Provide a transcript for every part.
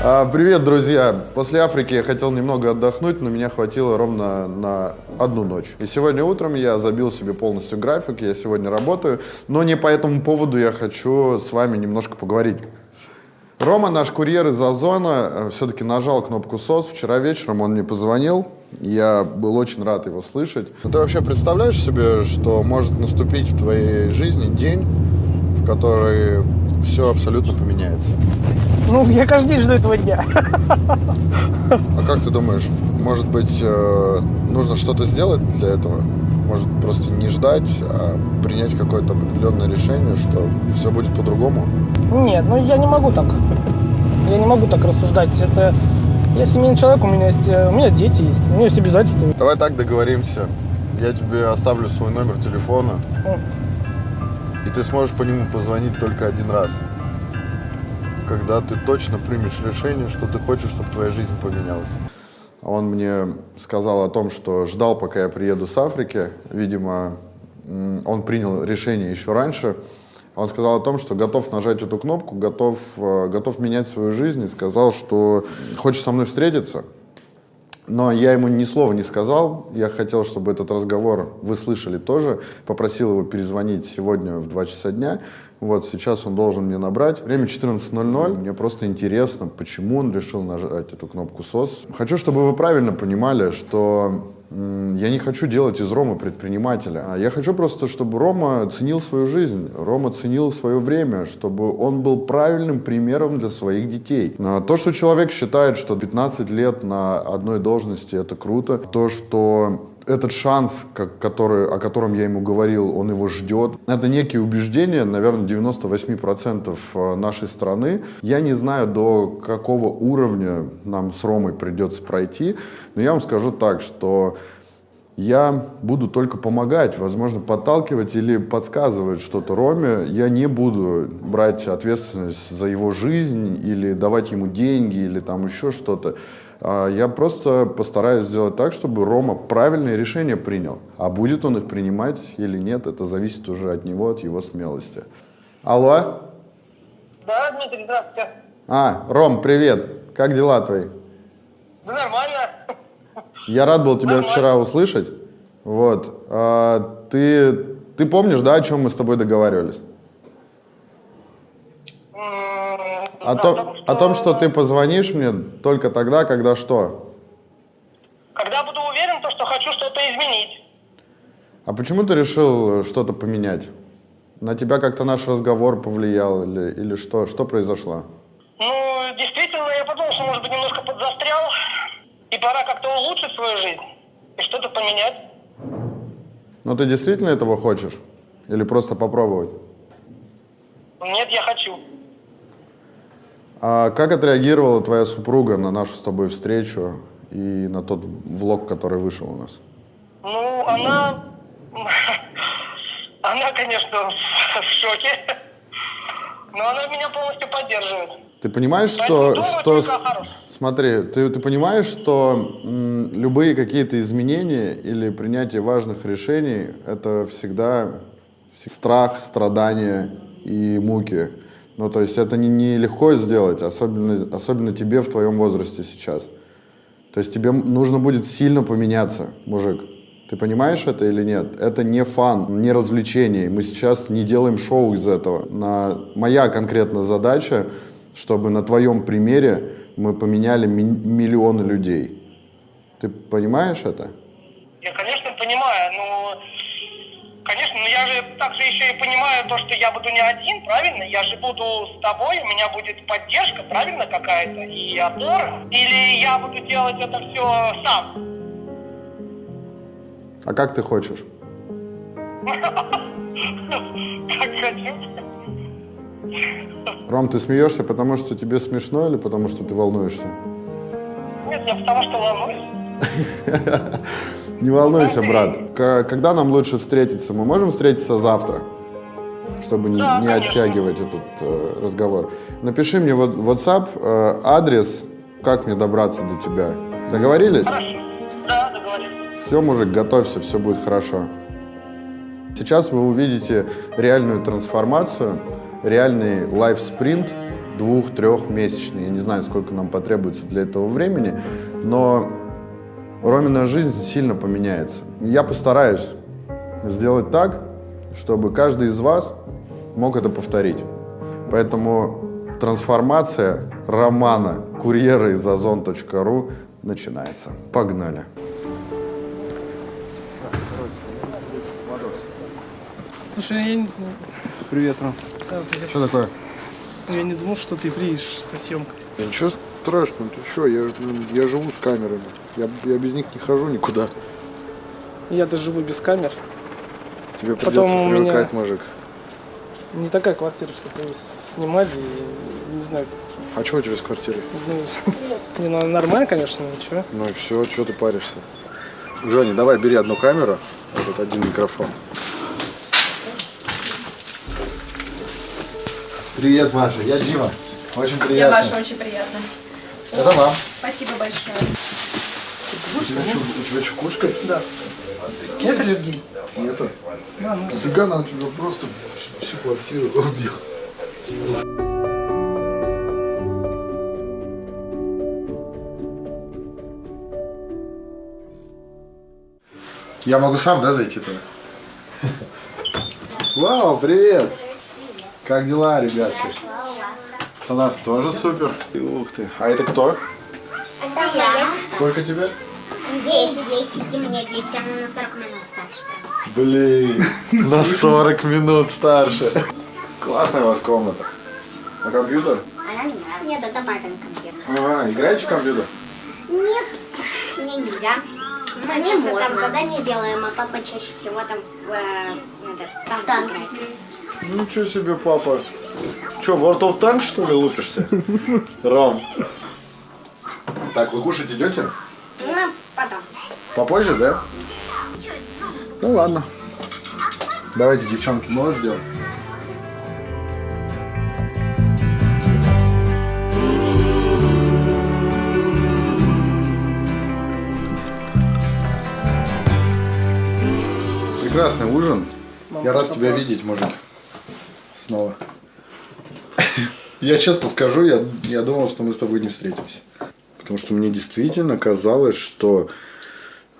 А, Привет, друзья! После Африки я хотел немного отдохнуть, но меня хватило ровно на одну ночь. И сегодня утром я забил себе полностью график, я сегодня работаю, но не по этому поводу я хочу с вами немножко поговорить. Рома, наш курьер из Озона, все-таки нажал кнопку СОС. Вчера вечером он мне позвонил. Я был очень рад его слышать. Ну, Ты вообще представляешь себе, что может наступить в твоей жизни день, в который все абсолютно поменяется? Ну, я каждый день жду этого дня. А как ты думаешь, может быть, э, нужно что-то сделать для этого? Может, просто не ждать, а принять какое-то определенное решение, что все будет по-другому? Нет, ну я не могу так. Я не могу так рассуждать. Это я семейный человек, у меня есть, э, у меня дети есть, у меня есть обязательства. Давай так договоримся. Я тебе оставлю свой номер телефона, и ты сможешь по нему позвонить только один раз. Когда ты точно примешь решение, что ты хочешь, чтобы твоя жизнь поменялась. Он мне сказал о том, что ждал, пока я приеду с Африки. Видимо, он принял решение еще раньше. Он сказал о том, что готов нажать эту кнопку, готов, э, готов менять свою жизнь и сказал, что хочет со мной встретиться. Но я ему ни слова не сказал. Я хотел, чтобы этот разговор вы слышали тоже. Попросил его перезвонить сегодня в 2 часа дня. Вот сейчас он должен мне набрать. Время 14.00. Мне просто интересно, почему он решил нажать эту кнопку СОС. Хочу, чтобы вы правильно понимали, что я не хочу делать из Ромы предпринимателя. А Я хочу просто, чтобы Рома ценил свою жизнь, Рома ценил свое время, чтобы он был правильным примером для своих детей. А То, что человек считает, что 15 лет на одной должности это круто, то, что этот шанс, как- который, о котором я ему говорил, он его ждет. Это некие убеждения, наверное, 98% нашей страны. Я не знаю, до какого уровня нам с Ромой придется пройти, но я вам скажу так, что я буду только помогать, возможно, подталкивать или подсказывать что-то Роме. Я не буду брать ответственность за его жизнь или давать ему деньги или там еще что-то. А Я просто постараюсь сделать так, чтобы Рома правильные решения принял. А будет он их принимать или нет, это зависит уже от него, от его смелости. Алло? Да, Дмитрий, здравствуйте. А, Ром, привет. Как дела твои? Да нормально. Я рад был тебя Нормально. вчера услышать. Вот. А, ты, ты помнишь, да, о чем мы с тобой договаривались? М, О, том, потому о том, что ты позвонишь мне только тогда, когда что? Когда буду уверен, то, что хочу что-то изменить. А почему ты решил что-то поменять? На тебя как-то наш разговор повлиял или, или что? Что произошло? Ну, действительно, я подумал, что, может быть, немножко подзастрял. И пора как-то улучшить свою жизнь. И что-то поменять. Ну ты действительно этого хочешь? Или просто попробовать? Нет, я хочу. А как отреагировала твоя супруга на нашу с тобой встречу и на тот влог, который вышел у нас? Ну, она... Она, конечно, в шоке. Но она меня полностью поддерживает. Ты понимаешь, что, что смотри, ты, ты понимаешь, что м, любые какие-то изменения или принятие важных решений это всегда вс- страх, страдания и муки. Ну, то есть это не, не легко сделать, особенно, особенно тебе в твоем возрасте сейчас. То есть тебе нужно будет сильно поменяться, мужик. Ты понимаешь это или нет? Это не фан, не развлечение. Мы сейчас не делаем шоу из этого. На... Моя конкретная задача, чтобы на твоем примере мы поменяли ми- миллионы людей. Ты понимаешь это? Я, конечно, понимаю, но... Конечно, но я же также еще и понимаю то, что я буду не один, правильно? Я же буду с тобой, у меня будет поддержка, правильно, какая-то, и опора. Или я буду делать это все сам? А как ты хочешь? Как хочу. Ром, ты смеешься, потому что тебе смешно или потому что ты волнуешься? Нет, я потому что волнуюсь. Не волнуйся, брат. К- когда нам лучше встретиться? Мы можем встретиться завтра? Чтобы не, Да, не конечно. оттягивать этот э, разговор. Напиши мне в WhatsApp э, адрес, как мне добраться до тебя. Договорились? Хорошо. Да, договорились. Все, мужик, готовься, все будет хорошо. Сейчас вы увидите реальную трансформацию, реальный лайф-спринт двух-трехмесячный. Я не знаю, сколько нам потребуется для этого времени, но Ромина жизнь сильно поменяется. Я постараюсь сделать так, чтобы каждый из вас мог это повторить. Поэтому трансформация романа курьера из озон.ру начинается. Погнали. Слушай, я, не- Привет, Ром. да, Что такое? я не думал, что ты приедешь со съемкой. Ничего страшного, ты что, я, ну, я живу с камерами. Я, я без них не хожу никуда. Я даже живу без камер. Тебе Потом придется меня- привыкать, мужик. Не такая квартира, чтобы снимали, и не знаю, А что у тебя с квартирой? ну, не, ну, нормально, конечно, ничего. Ну и все, что ты паришься? Женя, давай бери одну камеру, вот один микрофон. Привет, Маша, я Дима. Очень Я приятно. ваша, очень приятно. Это вам. Спасибо большое. У тебя, что, у тебя что, кошка? Да. Нет аллергии? Нету. Да, ну, Цыгана у тебя просто всю квартиру убил. Я могу сам, да, зайти туда? Вау, привет! Как дела, ребятки? У нас тоже супер. Ух ты. А это кто? Это я. Сколько тебе? 10, 10, и мне 10, она на 40 минут старше. просто. Блин, на 40 минут старше. Классная у вас комната. А компьютер? Она не нравится. Нет, это папин компьютер. Ага, играете в компьютер? Нет, мне нельзя. Мы часто там задания делаем, а папа чаще всего там в э, этот, играет. Ничего себе, папа. Че, World of Tanks, что ли, лупишься? Ром. Так, вы кушать идете? Ну, потом. Попозже, да? Ну ладно. Давайте, девчонки, можешь делать? Прекрасный ужин. Я рад тебя видеть, мужик. Снова. Я честно скажу, я, я думал, что мы с тобой не встретимся. Потому что мне действительно казалось, что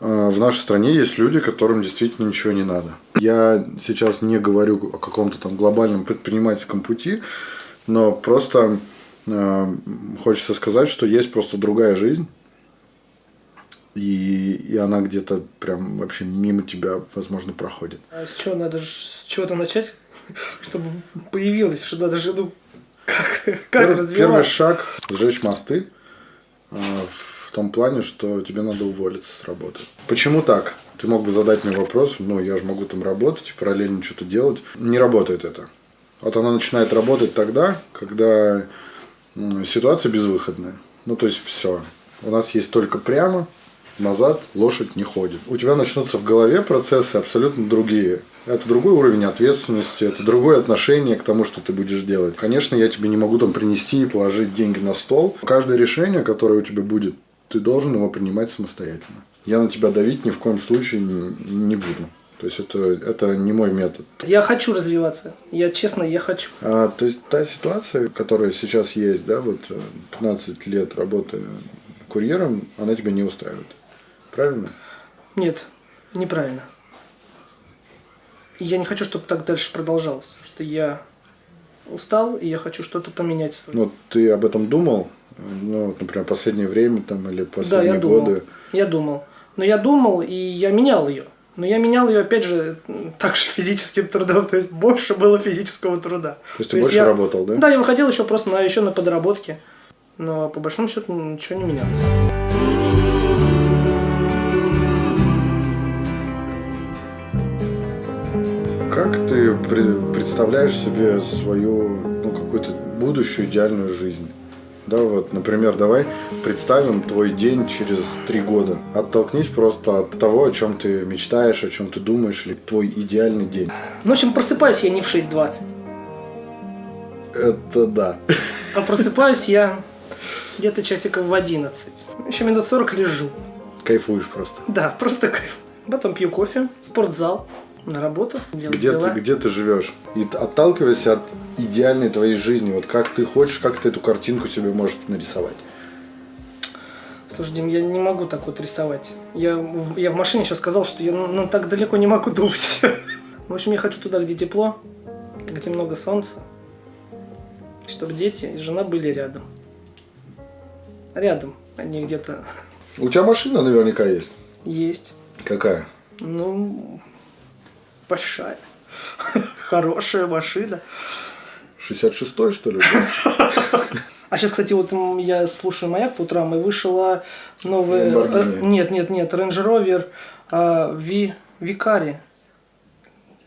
э, в нашей стране есть люди, которым действительно ничего не надо. Я сейчас не говорю о каком-то там глобальном предпринимательском пути, но просто э, хочется сказать, что есть просто другая жизнь. И, и она где-то прям вообще мимо тебя, возможно, проходит. а с чего надо с чего-то начать, чтобы появилось, что надо же, ну, как, как Первый, первый развивать? шаг – сжечь мосты. а, В том плане, что тебе надо уволиться с работы. Почему так? Ты мог бы задать мне вопрос, ну, я же могу там работать, параллельно что-то делать. Не работает это. Вот она начинает работать тогда, когда ситуация безвыходная. Ну, то есть все. У нас есть только прямо, назад лошадь не ходит. У тебя начнутся в голове процессы абсолютно другие. Это другой уровень ответственности, это другое отношение к тому, что ты будешь делать. Конечно, я тебе не могу там принести и положить деньги на стол. Каждое решение, которое у тебя будет, ты должен его принимать самостоятельно. Я на тебя давить ни в коем случае не, буду. То есть это, это не мой метод. Я хочу развиваться. Я честно, я хочу. А, то есть та ситуация, которая сейчас есть, да, вот э, 15 лет работы курьером, она тебя не устраивает. Правильно? Нет, неправильно. И Я не хочу, чтобы так дальше продолжалось. Потому что я устал, и я хочу что-то поменять. Ну, ты об этом думал? Ну, вот, например, последнее время там или да, последние я думал. годы? Я думал. Но я думал, и я менял ее. Но я менял ее, опять же, м, так же физическим трудом. То есть больше было физического труда. То есть ты больше работал, да? Да, я выходил еще просто на, еще на подработке. Но по большому счету ничего не менялось. Как ты пре- представляешь себе свою, ну, какую-то будущую идеальную жизнь? Да, вот, например, давай представим твой день через три года. Оттолкнись просто от того, о чем ты мечтаешь, о чем ты думаешь, или твой идеальный день. Ну, в общем, просыпаюсь я не в 6.20. Это да. А просыпаюсь я где-то часиков в 11. Еще минут 40 лежу. Кайфуешь просто. Да, просто кайф. Потом пью кофе, спортзал. На работу, делать Где дела. ты, где ты живешь? И отталкиваясь от идеальной твоей жизни, вот как ты хочешь, как ты эту картинку себе можешь нарисовать. Слушай, Дим, я не могу так вот рисовать. Я, я в машине сейчас сказал, что я ну, так далеко не могу думать. В общем, я хочу туда, где тепло, где много солнца, чтобы дети и жена были рядом. Рядом, а не где-то У тебя машина наверняка есть. есть. Какая? Ну, большая. Хорошая машина. 66-й, что ли? А сейчас, кстати, вот я слушаю «Маяк» по утрам, и вышла новая... Э, Нет, нет, нет, Range Rover а, Ви, Викари.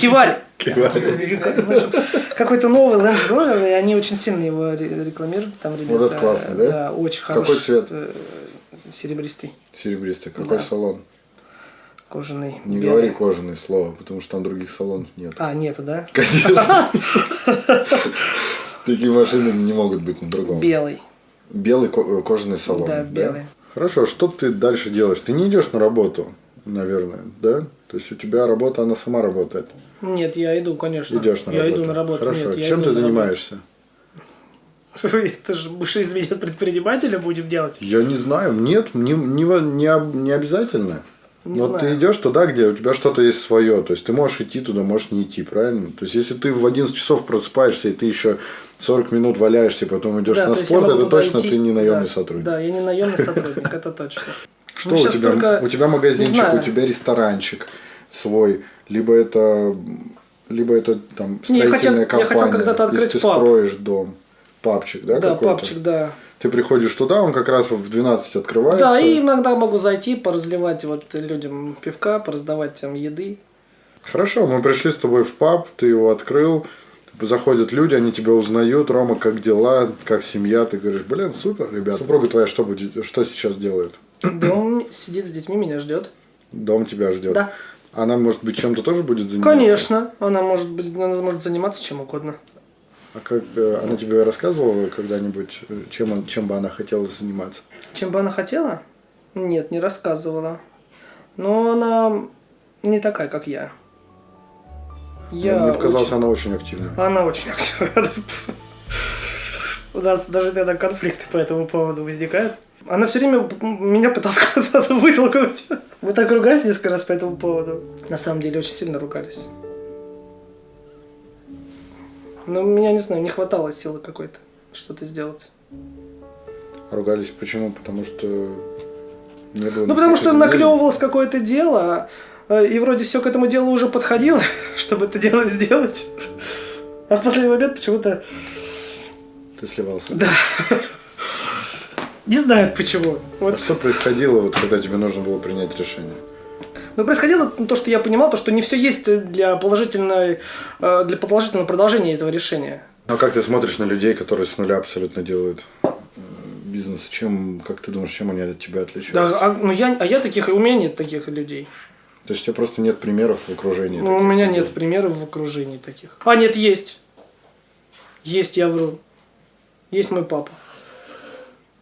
Кивари. Кивари. Какой-то новый Range Rover, и они очень сильно его ре- рекламируют. Там ребята, Вот это классно, да? Да, очень Какой хороший. цвет? э, Серебристый, Серебристый. Какой Да. салон? Кожаный. Не белый. говори кожаное слово, потому что там других салонов нет. А, нету, да? Конечно. Такие машины не могут быть на другом. Белый. Белый э, кожаный салон. Да, белый. Хорошо, что ты дальше делаешь? Ты не идешь на работу, наверное, да? То есть у тебя работа, она сама работает. Нет, я иду, конечно. Идешь на я работу. иду на работу. Хорошо. Нет, я Чем ты занимаешься? Ты же будешь из меня предпринимателя будем делать? Я не знаю. Нет, не, не, не, не обязательно. Не вот знаю. ты идешь туда, где у тебя что-то есть свое. То есть ты можешь идти туда, можешь не идти, правильно? То есть если ты в 11 часов просыпаешься, и ты еще 40 минут валяешься, и потом идешь Да, на то спорт, это точно идти. ты не наемный Да, сотрудник. Да, я не наемный сотрудник, это точно. Что Ну, у тебя? только- У тебя магазинчик, у тебя ресторанчик свой, либо это, либо это там Не, я строительная хотел- я хотел компания. когда-то если открыть ты паб. строишь дом, папчик, да, Да, папчик, да. Ты приходишь туда, он как раз в 12 открывается. Да, и иногда могу зайти, поразливать вот людям пивка, пораздавать там еды. Хорошо, мы пришли с тобой в паб, ты его открыл, заходят люди, они тебя узнают, Рома, как дела, как семья, ты говоришь, блин, супер, ребят. Супруга твоя что будет, что сейчас делает? Дом сидит с детьми, меня ждет. Дом тебя ждет. Да. Она, может быть, чем-то тоже будет заниматься? Конечно, она может быть, она может заниматься чем угодно. А как она тебе рассказывала когда-нибудь, чем, он- чем бы она хотела заниматься? Чем бы она хотела? Нет, не рассказывала. Но она не такая, как я. Я Ну, Мне показалось, очень- она очень активная. Она очень активна. У нас даже иногда конфликты по этому поводу возникают. Она все время меня пыталась куда-то вытолкнуть. Мы так ругались несколько раз по этому поводу. На самом деле очень сильно ругались. Но меня, не знаю, не хватало силы какой-то что-то сделать. Ругались почему? Потому что не было Ну, потому что изменений. наклевывалось какое-то дело, э, и вроде все к этому делу уже подходило, чтобы это дело сделать. А в последний момент почему-то Ты сливался. Да. не знают почему. А Вот. что происходило, вот, когда тебе нужно было принять решение? Но происходило то, что я понимал, то, что не все есть для положительной, э, для положительного продолжения этого решения. А как ты смотришь на людей, которые с нуля абсолютно делают бизнес? Чем, как ты думаешь, чем они от тебя отличаются? Да, а, ну я, а я таких, у меня нет таких людей. То есть у тебя просто нет примеров в окружении? Ну, у меня людей? нет примеров в окружении таких. А, нет, есть. Есть, я вру. Есть мой папа.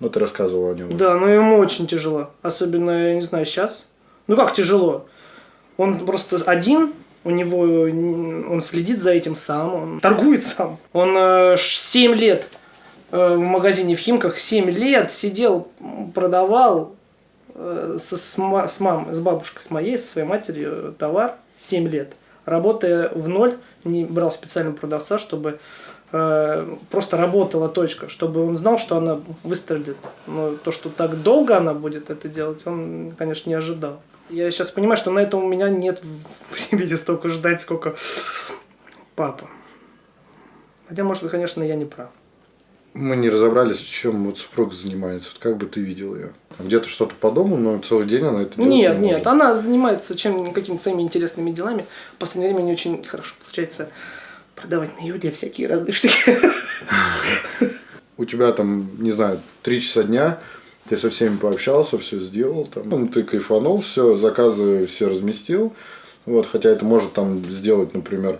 Ну, ты рассказывал о нем. Да, но ему очень тяжело. Особенно, я не знаю, сейчас. Ну как тяжело? Он просто один, у него он следит за этим сам, он торгует сам. Он э, ш- 7 лет э, в магазине в Химках, 7 лет сидел, продавал э, со, с, с мамой, с бабушкой, с моей, со своей матерью э, товар 7 лет. Работая в ноль, не брал специального продавца, чтобы э, просто работала точка, чтобы он знал, что она выстрелит. Но то, что так долго она будет это делать, он, конечно, не ожидал. Я сейчас понимаю, что на это у меня нет времени столько ждать, сколько папа. Хотя, может быть, конечно, я не прав. Мы не разобрались, чем вот супруг занимается. Вот как бы ты видел ее? Где-то что-то по дому, но целый день она это делает. Нет, не нет, может. она занимается чем какими-то своими интересными делами. В последнее время у нее очень хорошо получается продавать на Юле всякие разные штуки. У тебя там, не знаю, три часа дня, ты со всеми пообщался, все сделал, там, ну, ты кайфанул, все, заказы все разместил. Вот, хотя это может там сделать, например,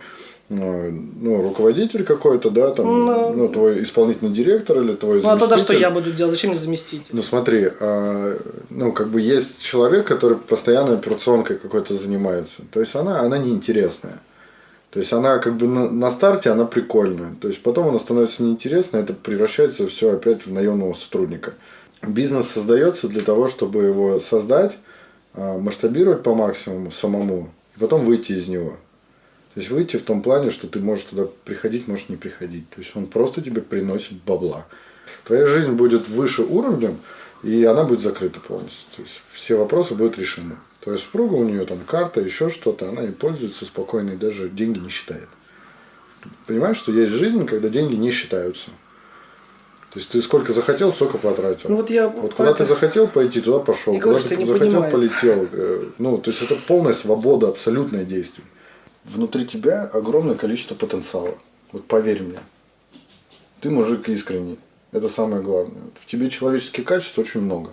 э, ну, руководитель какой-то, да, там, Ну, ну, твой исполнительный директор или твой Ну а тогда что заместитель. я буду делать? Зачем мне заместить? Ну смотри, а, ну как бы есть человек, который постоянно операционкой какой-то занимается. То есть она, она неинтересная. То есть она как бы на, на старте она прикольная. То есть потом она становится неинтересной, это превращается все опять в наемного сотрудника. Бизнес создается для того, чтобы его создать, а, масштабировать по максимуму самому, и потом выйти из него. То есть выйти в том плане, что ты можешь туда приходить, можешь не приходить. То есть он просто тебе приносит бабла. Твоя жизнь будет выше уровнем, и она будет закрыта полностью. То есть все вопросы будут решены. То есть супруга у нее там карта, еще что-то, она и пользуется спокойно, и даже деньги не считает. Понимаешь, что есть жизнь, когда деньги не считаются. То есть ты сколько захотел, столько потратил. Ну вот я Вот куда ты захотел пойти, туда пошел. Я Куда ты не захотел, понимаю. полетел. Э, Ну, то есть это полная свобода, абсолютное действие. Внутри тебя огромное количество потенциала. Вот поверь мне. Ты мужик искренний. Это самое главное. В тебе человеческих качеств очень много.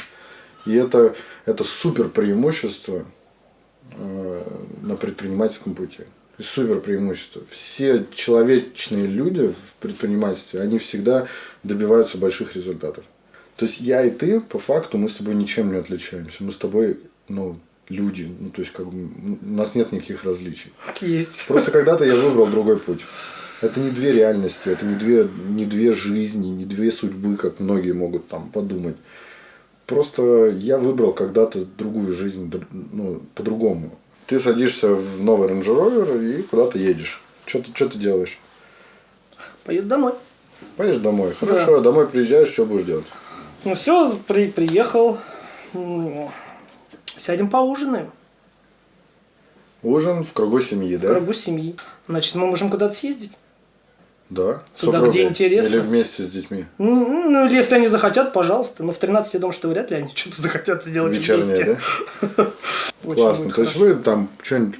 И это, это супер преимущество э, на предпринимательском пути. Есть супер преимущество. Все человечные люди в предпринимательстве, они всегда добиваются больших результатов. То есть я и ты, по факту, мы с тобой ничем не отличаемся. Мы с тобой, ну, люди. Ну, то есть, как бы, у нас нет никаких различий. есть. Просто когда-то я выбрал другой путь. Это не две реальности, это не две, не две жизни, не две судьбы, как многие могут там подумать. Просто я выбрал когда-то другую жизнь, ну, по-другому. Ты садишься в новый Range Rover и куда-то едешь. Что ты, что ты делаешь? Поеду домой. Поедешь домой. Хорошо, домой приезжаешь, что будешь делать? Ну все, при, приехал. М, Сядем поужинаем. Ужин в кругу семьи, В да? кругу семьи. Значит, мы можем куда-то съездить. Да. Туда, супругой? где интересно. Или вместе с детьми? Ну, ну, если они захотят, пожалуйста. Но в 13 я думаю, что вряд ли они что-то захотят сделать Вечернее, вместе. да? Классно. То есть вы там что-нибудь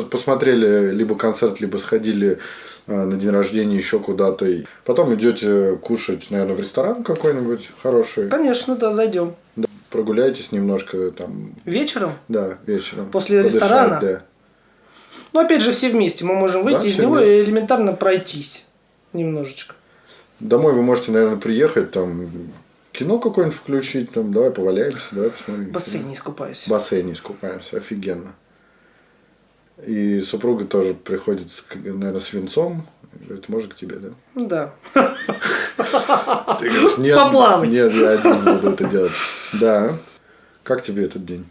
посмотрели либо концерт, либо сходили э, на день рождения еще куда-то. И Потом идете кушать, наверное, в ресторан какой-нибудь хороший. Конечно, да, зайдем. Да, прогуляйтесь немножко там, Вечером. да, вечером. После Подышать, ресторана? Да. Ну, опять же, все вместе. Мы можем выйти Да, из него вместе. и элементарно пройтись немножечко. Домой вы можете, наверное, приехать, там кино какое-нибудь включить, там, давай поваляемся, давай посмотрим. В бассейне искупаюсь. В бассейне искупаемся, офигенно. И супруга тоже приходит, с, наверное, с венцом. Говорит, может к тебе, да? Да. Ты говоришь, нет, Поплавать. нет, я один буду это делать. Да. Как тебе этот день?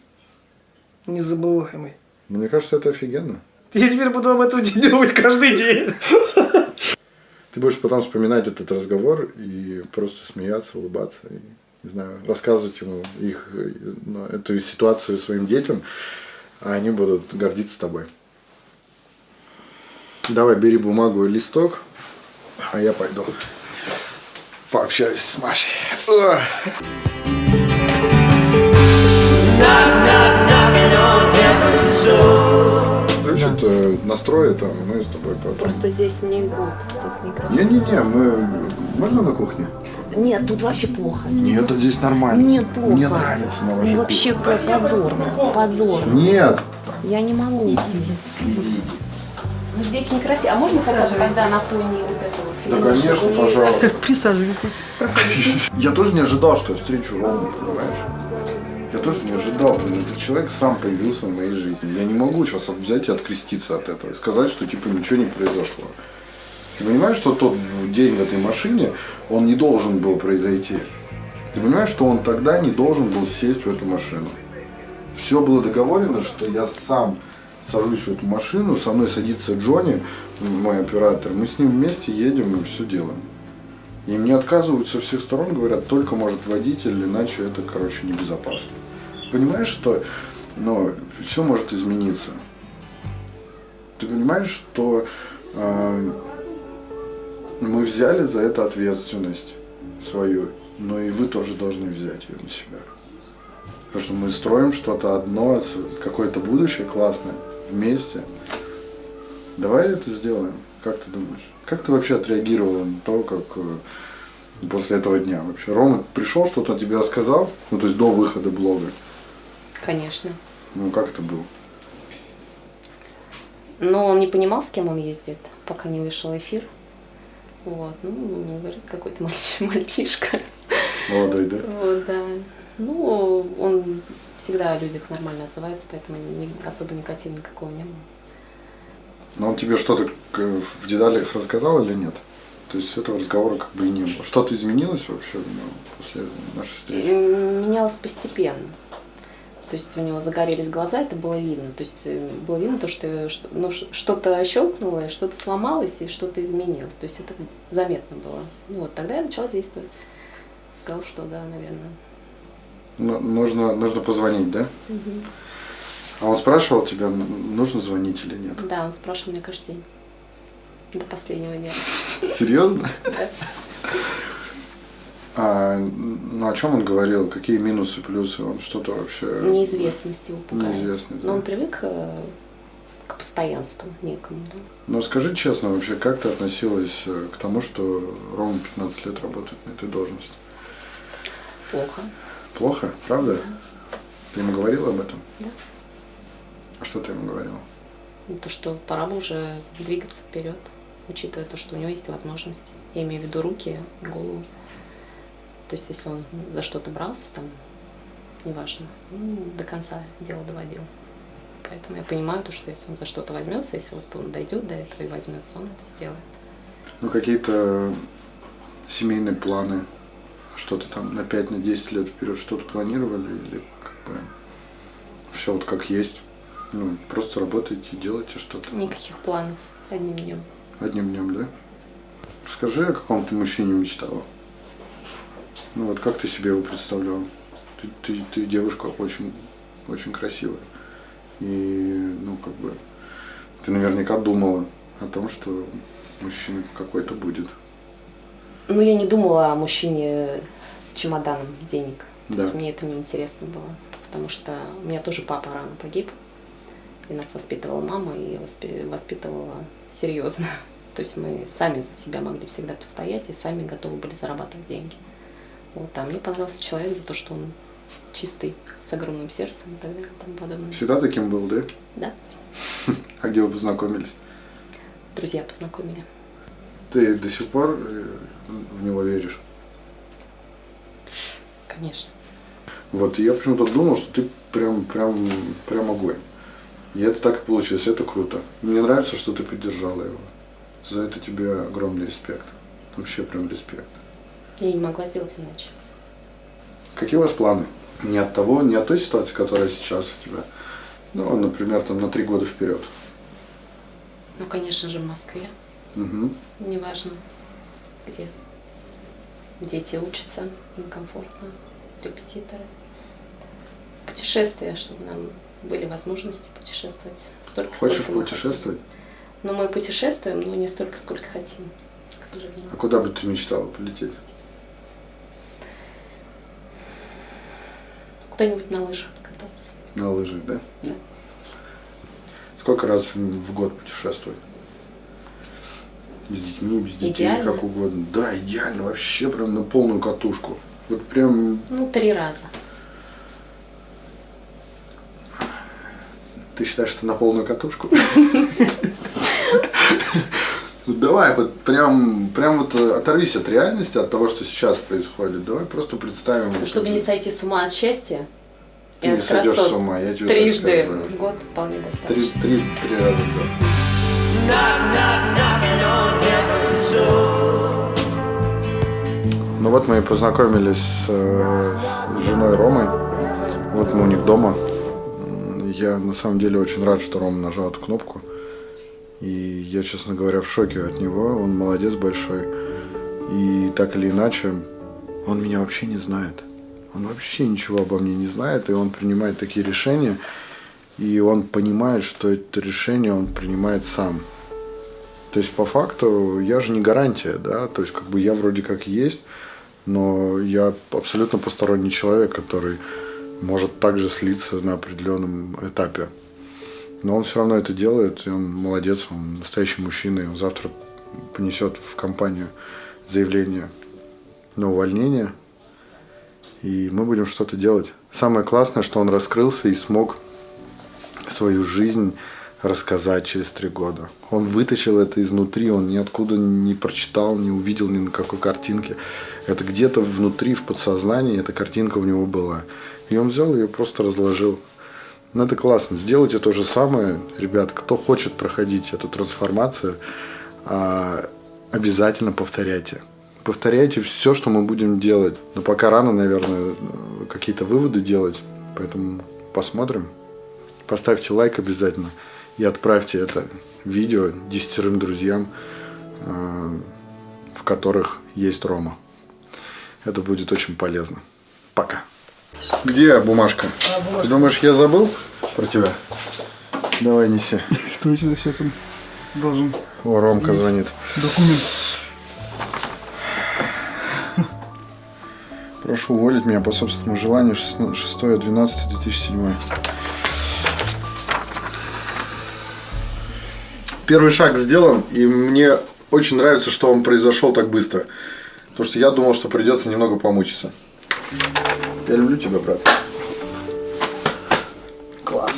Незабываемый. Ну, Мне кажется, это офигенно. Я теперь буду об этом думать каждый день. Ты будешь потом вспоминать этот разговор и просто смеяться, улыбаться, и, не знаю, рассказывать ему их, э, ну, эту ситуацию своим детям, а они будут гордиться тобой. Давай, бери бумагу и листок, а я пойду пообщаюсь с Машей. Ох. Значит, настрои там, мы с тобой потом. Просто здесь не гуд, тут некрасиво. Не-не-не, мы... Можно на кухне? Нет, тут вообще плохо. Нет, тут здесь нормально. Нет, плохо. Мне нравится на вашей Ну, вообще по- позорно, позорно. Нет. Я не могу. Ну, здесь некрасиво. А можно хотя бы тогда на фоне вот этого Да, конечно, не- пожалуйста. Присаживайтесь. Я тоже не ожидал, что я встречу Рому, понимаешь? Я тоже не ожидал, потому что этот человек сам появился в моей жизни. Я не могу сейчас взять и откреститься от этого и сказать, что типа ничего не произошло. Ты понимаешь, что тот день в этой машине, он не должен был произойти. Ты понимаешь, что он тогда не должен был сесть в эту машину. Все было договорено, что я сам сажусь в эту машину, со мной садится Джонни, мой оператор, мы с ним вместе едем и все делаем. И мне отказывают со всех сторон, говорят, только может водитель, иначе это, короче, небезопасно. Понимаешь, что ну, все может измениться. Ты понимаешь, что э, мы взяли за это ответственность свою, но и вы тоже должны взять ее на себя. Потому что мы строим что-то одно, какое-то будущее классное вместе. Давай это сделаем. Как ты думаешь? Как ты вообще отреагировала на то, как э, после этого дня вообще? Рома пришел, что-то тебе рассказал? Ну, то есть до выхода блога. Конечно. Ну, как это было? Но он не понимал, с кем он ездит, пока не вышел эфир. Вот, ну, говорит, какой-то мальчиш- мальчишка. Молодой, да? Вот, да. Ну, он всегда о людях нормально отзывается, поэтому ни- особо негатива никакого не было. Но он тебе что-то в деталях рассказал или нет? То есть этого разговора как бы и не было. Что-то изменилось вообще ну, после нашей встречи? Менялось постепенно. То есть у него загорелись глаза, это было видно. То есть э, было видно то, что что- ну, что-то щелкнуло, что-то сломалось и что-то изменилось. То есть это заметно было. Ну, вот тогда я начала действовать. Сказал, что да, наверное. Ну, нужно, нужно позвонить, да? А он спрашивал тебя, нужно звонить или нет? Да, он спрашивал меня каждый день. До последнего дня. Серьезно? А, ну о чем он говорил? Какие минусы, плюсы? Он что-то вообще... Неизвестность его пугает. Неизвестность, Но да. он привык э, к постоянству некому. Да? Ну скажи честно вообще, как ты относилась э, к тому, что Рома 15 лет работает на этой должности? Плохо. Плохо, правда? Ты ему говорила об этом? Да. А что ты ему говорила? Ну, То, что пора бы уже двигаться вперед, учитывая то, что у него есть возможности. Я имею в виду руки и голову. То есть, если он за что-то брался, там, неважно, ну, до конца дело доводил. Поэтому я понимаю то, что если он за что-то возьмется, если вот он дойдет до этого и возьмется, он это сделает. Ну какие-то семейные планы, что-то там на 5 на 10 лет вперед что-то планировали или как бы все вот как есть? Ну, просто работаете, делаете что-то Никаких планов одним днем. одним днем, да? Расскажи, о каком ты мужчине мечтала. Ну вот как ты себе его представляла? Ты, ты, ты девушка очень, очень красивая. И, ну, как бы, ты наверняка думала о том, что мужчина какой-то будет. Ну, я не думала о мужчине с чемоданом денег. То Да. есть мне это неинтересно было. Потому что у меня тоже папа рано погиб. И нас воспитывала мама, и воспи- воспитывала серьезно. То есть мы сами за себя могли всегда постоять и сами готовы были зарабатывать деньги. Вот, а мне понравился человек за то, что он чистый, с огромным сердцем и так далее и тому подобное. Всегда таким был, да? Да, А где вы познакомились? друзья познакомили. Ты до сих пор э, в него веришь? Конечно. Вот, я почему-то думал, что ты прям, прям, прям огонь. И это так и получилось, это круто. Мне нравится, что ты поддержала его. За это тебе огромный респект. Вообще прям респект. Я не могла сделать иначе. Какие у вас планы? Не от того, не от той ситуации, которая сейчас у тебя. Ну, например, там на три года вперед. Ну, конечно же, в Москве. Угу. Неважно, где. Дети учатся, им комфортно, репетиторы. Путешествия, чтобы нам были возможности путешествовать. Столько, Хочешь сколько путешествовать? хотим. Ну, мы путешествуем, но не столько, сколько хотим, к сожалению. А куда бы ты мечтала полететь? Куда-нибудь на лыжах покататься. На лыжах, да? Да. Сколько раз в год путешествовать? С детьми, без детей, Идеально. как угодно. Да, идеально, вообще прям на полную катушку. Вот прям, Ну, три раза. ты считаешь, что на полную катушку? Давай, вот прям, прям вот э, оторвись от реальности, от того, что сейчас происходит. Давай просто представим. Чтобы не сойти с ума от счастья, Ты не сойдешь с ума, я тебе трижды в год вполне Три, достаточно. три, три раза в год. Ну вот мы и познакомились с, э, с женой Ромой. Вот мы у них дома. Я на самом деле очень рад, что Рома нажал эту кнопку. И я, честно говоря, в шоке от него. Он молодец большой. И так или иначе, он меня вообще не знает. Он вообще ничего обо мне не знает, и он принимает такие решения. И он понимает, что это решение он принимает сам. То есть по факту я же не гарантия, да, то есть как бы я вроде как есть, но я абсолютно посторонний человек, который может также слиться на определенном этапе. Но он все равно это делает, и он молодец, он настоящий мужчина, и он завтра понесет в компанию заявление на увольнение, и мы будем что-то делать. Самое классное, что он раскрылся и смог свою жизнь рассказать через три года. Он вытащил это изнутри, он ниоткуда не прочитал, не увидел ни на какой картинке. Это где-то внутри, в подсознании эта картинка у него была. И он взял ее просто разложил. Ну, это классно. Сделайте то же самое, ребят, кто хочет проходить эту трансформацию, а, обязательно повторяйте. Повторяйте все, что мы будем делать. Но пока рано, наверное, какие-то выводы делать. Поэтому посмотрим. Поставьте лайк обязательно и отправьте это видео десятерым друзьям, э, в которых есть Рома. Это будет очень полезно. Пока. Где бумажка? Ты думаешь, я забыл про тебя? Давай неси. Что сейчас он должен О, Ромка звонит. документ. Прошу уволить меня по собственному желанию 6.12.2007. Первый шаг сделан, и мне очень нравится, что он произошел так быстро. Потому что я думал, что придется немного помучиться. Я люблю тебя, брат. Класс.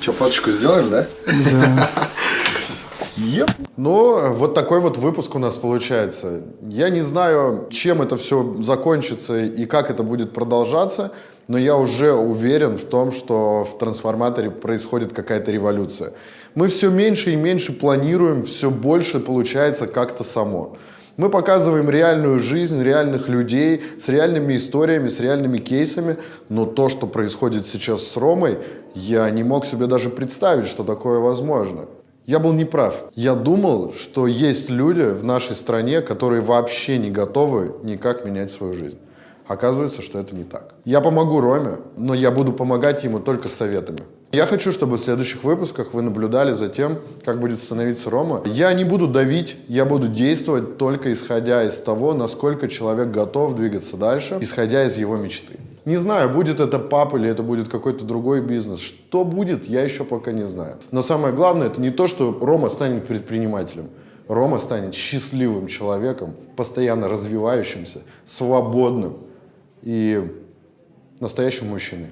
Че, фоточку сделаем, да? Да. Еп. Ну, вот такой вот выпуск у нас получается. Я не знаю, чем это все закончится и как это будет продолжаться, но я уже уверен в том, что в трансформаторе происходит какая-то революция. Мы все меньше и меньше планируем, все больше получается как-то само. Мы показываем реальную жизнь, реальных людей, с реальными историями, с реальными кейсами, но то, что происходит сейчас с Ромой, я не мог себе даже представить, что такое возможно. Я был неправ. Я думал, что есть люди в нашей стране, которые вообще не готовы никак менять свою жизнь. Оказывается, что это не так. Я помогу Роме, но я буду помогать ему только советами. Я хочу, чтобы в следующих выпусках вы наблюдали за тем, как будет становиться Рома. Я не буду давить, я буду действовать только исходя из того, насколько человек готов двигаться дальше, исходя из его мечты. Не знаю, будет это пап или это будет какой-то другой бизнес. Что будет, я еще пока не знаю. Но самое главное, это не то, что Рома станет предпринимателем. Рома станет счастливым человеком, постоянно развивающимся, свободным и настоящим мужчиной.